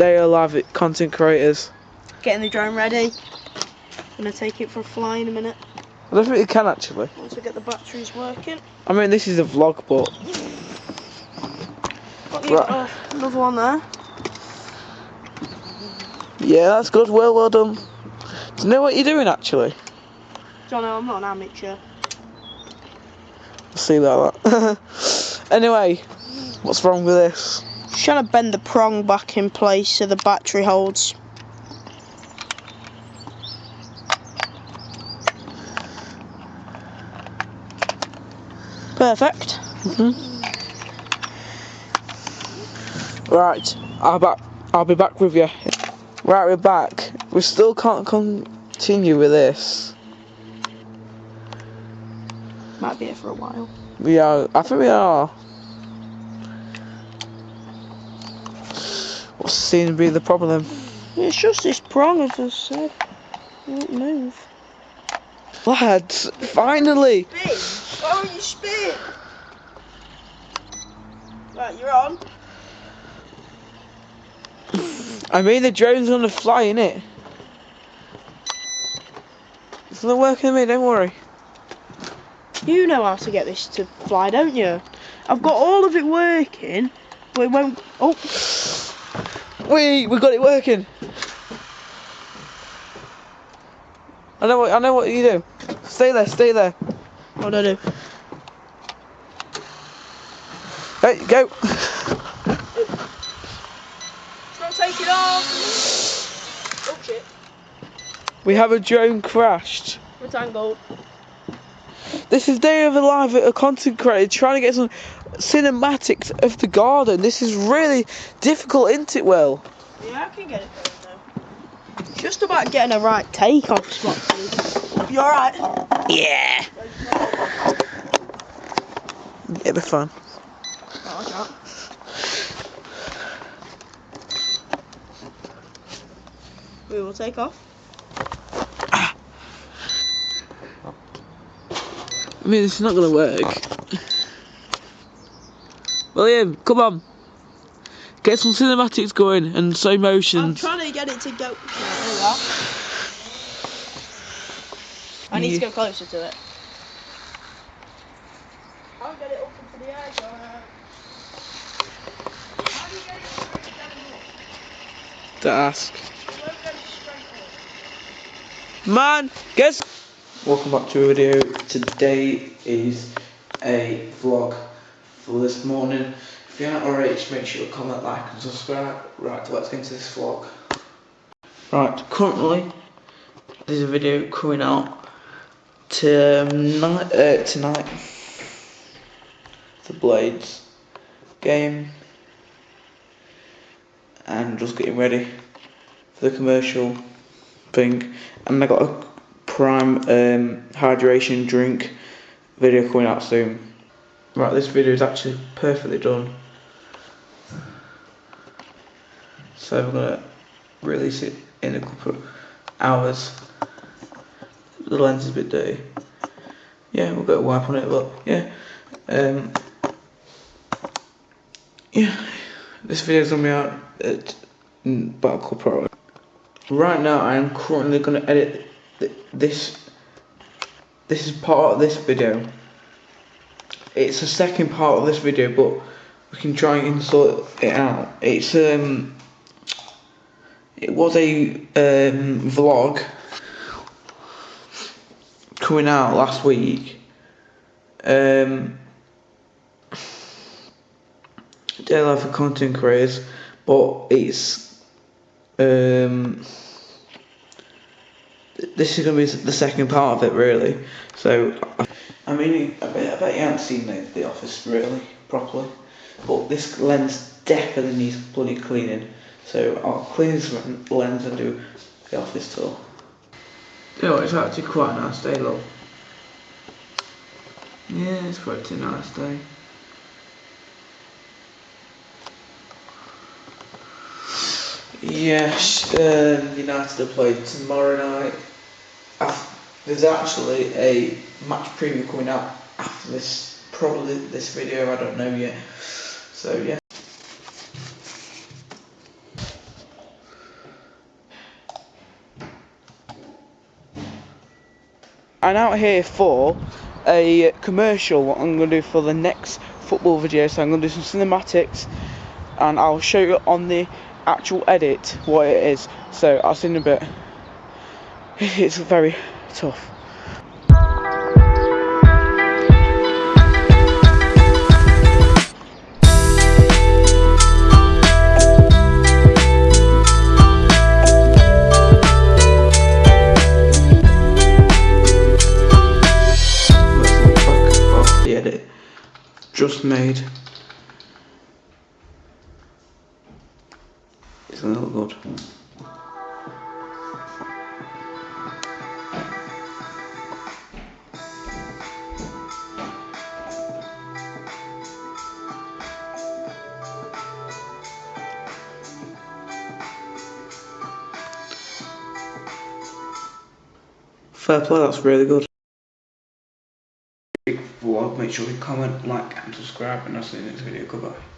They are live content creators. Getting the drone ready. Gonna take it for a fly in a minute. I don't think you can actually. Once we get the batteries working. I mean, this is a vlog, but Got the, Right. uh, another one there. yeah, that's good. Well, well done. Do you know what you're doing actually? John, I'm not an amateur. See like that. anyway, what's wrong with this? Trying to bend the prong back in place so the battery holds. Perfect. Mm-hmm. Right, I'll back. I'll be back with you. Right, we're back. We still can't continue with this. Might be here for a while. We are. I think we are. What seems to be the problem? It's just this prong, as I said. It won't move. Lads, finally! Spin! Oh, you spin! Right, you're on. I mean, the drone's gonna fly, innit? It's not working on me, don't worry. You know how to get this to fly, don't you? I've got all of it working, but it won't. Oh, Wait, we got it working. I know what I know what you do. Stay there, stay there. what do I do? Hey, go. It's not taking off. Oh shit! We have a drone crashed. We're tangled. This is Day of the Live a content creator trying to get some cinematics of the garden. This is really difficult, isn't it, Will? Yeah, I can get it going now. Just about getting a right take off spot. You alright? Yeah. It'll be fun. Oh. We will take off. Ah. I mean, it's not gonna work. William, come on. Get some cinematics going and slow motion. I'm trying to get it to go. Right, there we are. I need to Yeah. go closer to it. I'll get it up into the air, John. How do you get it straight down up? To ask. You won't get it straight up. Man, guess. Welcome back to a video. Today is a vlog for this morning. If you're not already, just make sure to comment, like, and subscribe. Right, let's get into this vlog. Right, currently there's a video coming out tonight. Uh, tonight, the Blades game, and just getting ready for the commercial thing. And I got a prime um, hydration drink video coming out soon. Right, this video is actually perfectly done. So we're gonna release it in a couple of hours. The lens is a bit dirty. Yeah, we'll get a wipe on it, but yeah. Um, yeah, this video's gonna be out at mm, about a couple hours. Right now, I am currently going to edit th this. This is part of this video. It's the second part of this video, but we can try and sort it out. It's um. It was a um, vlog coming out last week. Um. Day life for content creators, but it's um, this is gonna be the second part of it, really. So, I mean, I bet, I bet you haven't seen the, the office really properly, but this lens definitely needs bloody cleaning. So I'll clean this lens and do the office tour. Yeah, it's actually quite a nice day, look. Yeah, it's quite a nice day. Yes, um, United are played tomorrow night there's actually a match preview coming out after this, probably this video, I don't know yet. So yeah. I'm out here for a commercial what I'm going to do for the next football video so I'm going to do some cinematics and I'll show you on the actual edit what it is so I'll see in a bit it's very tough. The edit just made. It's gonna look good. Fair play, that's really good. Vlog, make sure you comment, like and subscribe and I'll see you in the next video. Goodbye.